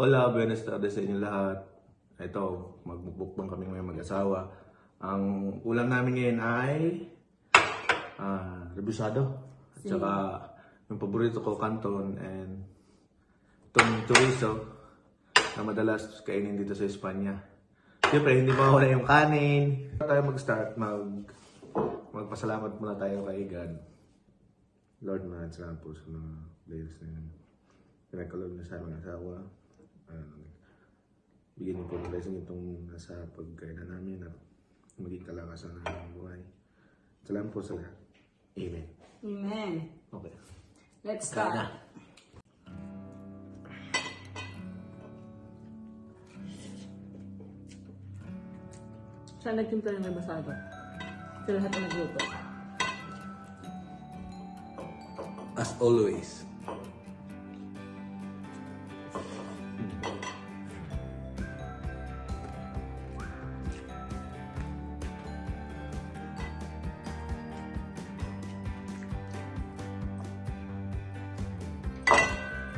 Hola, buenas tardes sa inyo lahat. Ito, magbukbang kami ngayon mag-asawa. Ang ulam namin ngayon ay ah, rebusado. At saka yung paborito ko, canton and itong chorizo na madalas kainin dito sa Espanya. Siyempre, hindi mawala yung kanin. Bago tayo mag-start, mag, magpasalamat muna tayo kay God. Lord, maraming salamat po sa mga blessings na yun. Pinagkaloob na sa aming asawa. Uh, bigyan niyo po ng blessing itong nasa pagkainan namin at maging kalakasan ng aming buhay. Salamat po sa lahat. Amen. Amen. Okay. Let's start. Siya nagtimpla ng basado. Sa lahat ng nagluto. As always.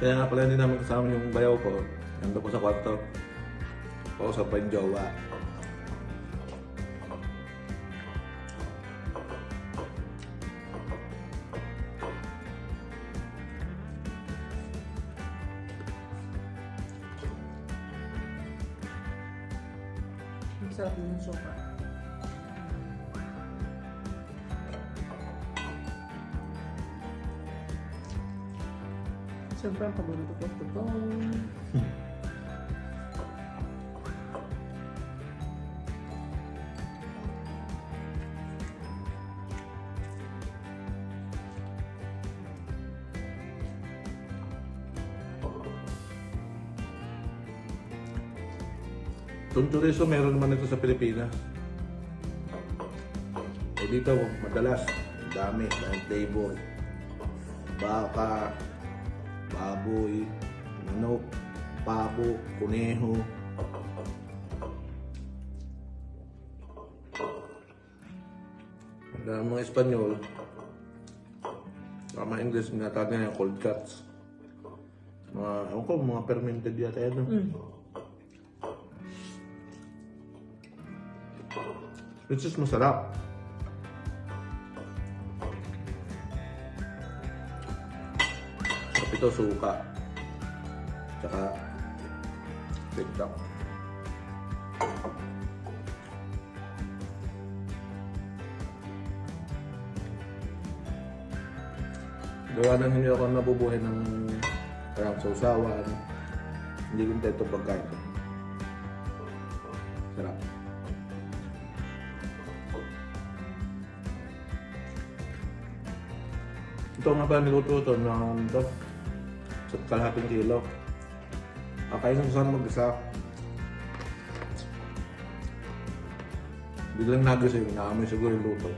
Kaya nga pala hindi namin kasama yung bayaw ko. Nandun ko sa kwarto. Kausap pa yung jowa. Ang sarap din yung sopa. Siyempre, ang paborito ko ito to. Itong chorizo meron naman ito sa Pilipinas. O dito, madalas, dami, dahil flavor. Baka, baboy, manok, pabo, kuneho. Ang mga Espanyol, mga English, ginatawag nila yung cold cuts. Mga, ewan ko, mga fermented yata yan. no? Mm. Which is masarap. Ito, suka. Tsaka, tiktok. Gawa nang hindi ako nabubuhay ng parang sausawan. Hindi ko ito pagkain. Sarap. Ito nga ba niluto ito na Sa kalahating kilo. Kakainin ko sana mag-isa. Biglang nagising, naamoy siguro yung luto.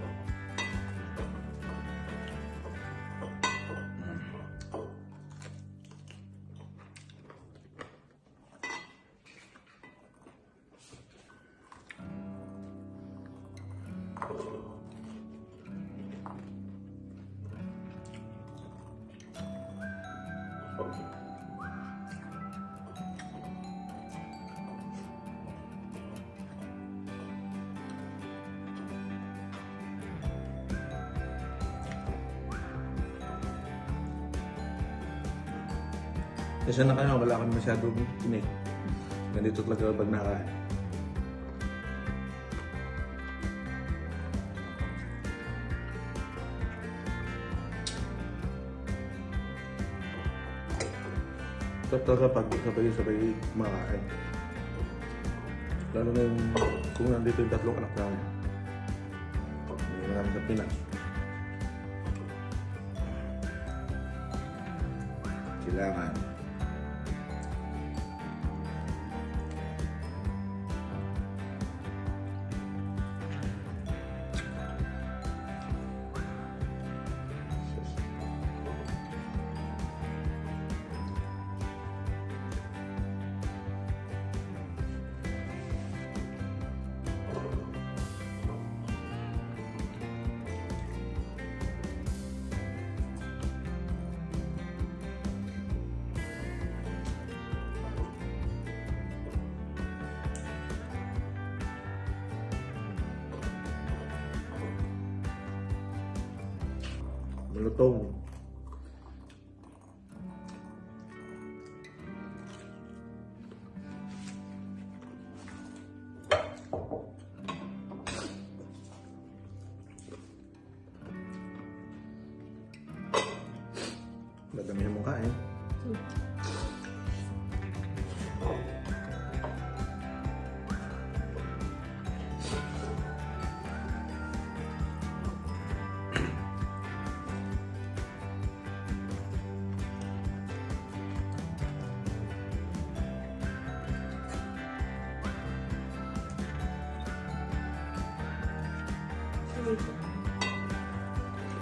Kasi na kayo, wala kami masyadong tinik. Ganito talaga pag nakain. Ito talaga pag sabay-sabay kumakain. Lalo na yung kung nandito yung tatlong anak namin. Hindi namin sa Pinas. Kailangan mì tôm Dadamihan mo kain. Eh. Hmm.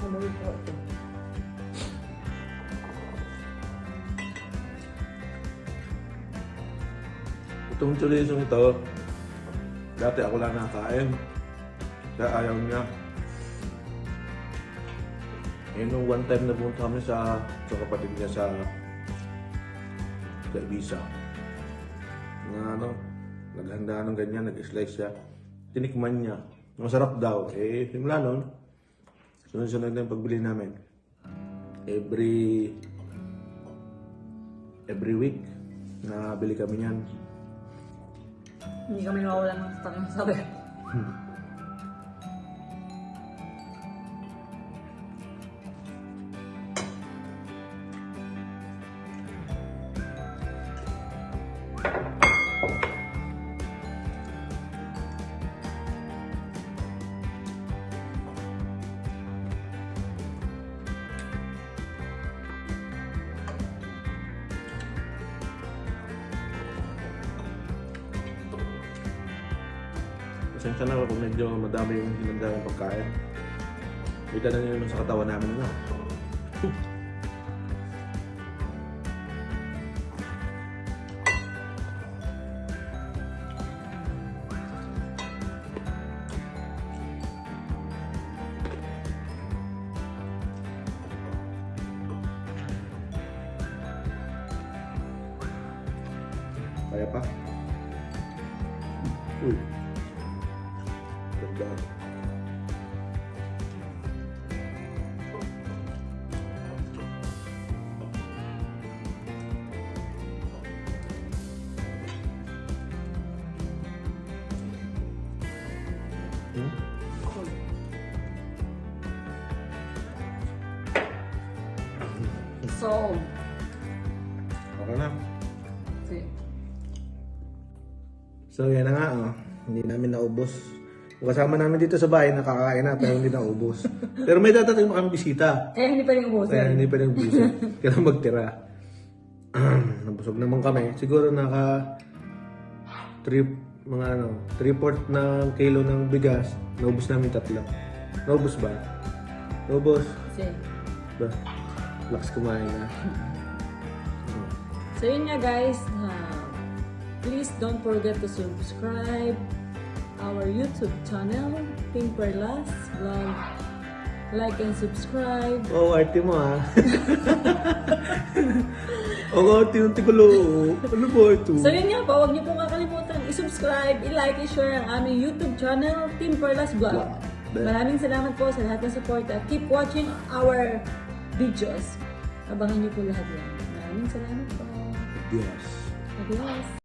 Amoy po ito. Itong chulisong ito, dati ako lang nakain. Kaya ayaw niya. Eh, nung one time na pumunta kami sa, sa kapatid niya sa sa Ibiza. Na ano, naghanda ng ganyan, nag-slice siya. Tinikman niya. Masarap daw. Eh, simula nun, sunod-sunod na yung pagbili namin. Every every week, nabili kami niyan. Hindi kami mawalan ng takang sabi. Pasensya na kung medyo madami yung hinanda ng pagkain. Kita na nyo sa katawan namin na. Kaya pa? Uy. Ganda. Hmm? So, Okay na. si, So yan na nga, oh. hindi namin naubos. Kasama namin dito sa bahay, nakakain na, pero hindi naubos. pero may dadating mo kami bisita. kaya hindi pa rin ubusin. Kaya hindi pa rin busy. Kailangan magtira. Nabusog naman kami. Siguro naka trip mga ano, 3-4 na kilo ng bigas. Naubos namin tatlo. Naubos ba? Naubos. Si. Ba? Lakas kumain na. So yun nga guys, uh, please don't forget to subscribe our YouTube channel, Pink Perlas Vlog. Like and subscribe. Oo, oh, arte mo ah. Oo, arte yung tigulo. Ano ba ito? So yun nga po, huwag niyo po kakalimutan i-subscribe, i-like, i-share ang aming YouTube channel, Team Perlas Vlog. Maraming salamat po sa lahat ng support at keep watching our videos. Abangan niyo po lahat yan. Maraming salamat po. Yes. Adios.